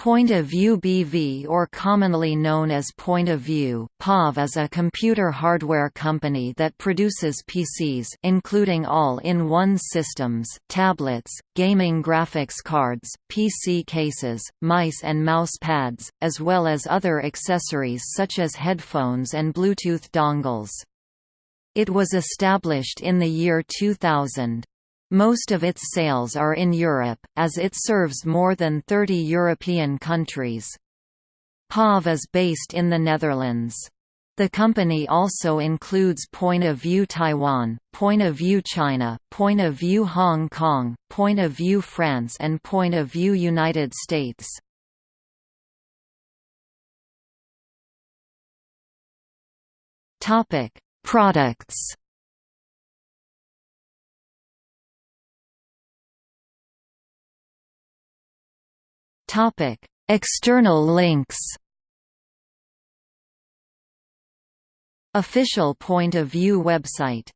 Point of View BV or commonly known as Point of View, POV is a computer hardware company that produces PCs including all-in-one systems, tablets, gaming graphics cards, PC cases, mice and mouse pads, as well as other accessories such as headphones and Bluetooth dongles. It was established in the year 2000. Most of its sales are in Europe, as it serves more than 30 European countries. POV is based in the Netherlands. The company also includes Point of View Taiwan, Point of View China, Point of View Hong Kong, Point of View France and Point of View United States. Products External links. Official point of view website